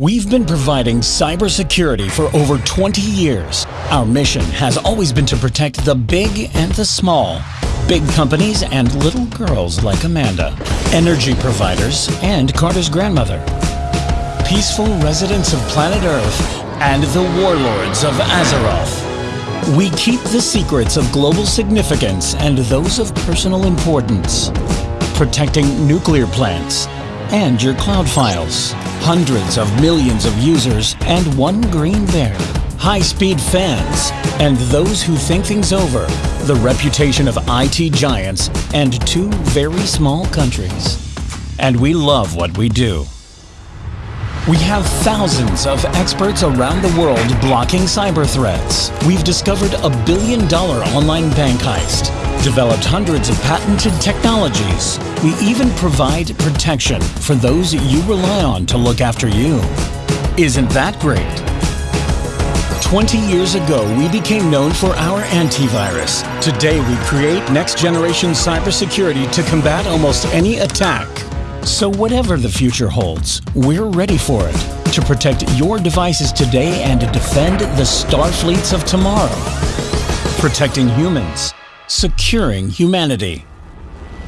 We've been providing cybersecurity for over 20 years. Our mission has always been to protect the big and the small, big companies and little girls like Amanda, energy providers and Carter's grandmother, peaceful residents of planet Earth, and the warlords of Azeroth. We keep the secrets of global significance and those of personal importance, protecting nuclear plants and your cloud files hundreds of millions of users, and one green bear. High-speed fans, and those who think things over. The reputation of IT giants and two very small countries. And we love what we do. We have thousands of experts around the world blocking cyber threats. We've discovered a billion dollar online bank heist, developed hundreds of patented technologies. We even provide protection for those you rely on to look after you. Isn't that great? 20 years ago, we became known for our antivirus. Today, we create next-generation cybersecurity to combat almost any attack. So whatever the future holds, we're ready for it to protect your devices today and defend the star fleets of tomorrow. Protecting humans, securing humanity.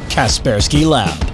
Kaspersky Lab.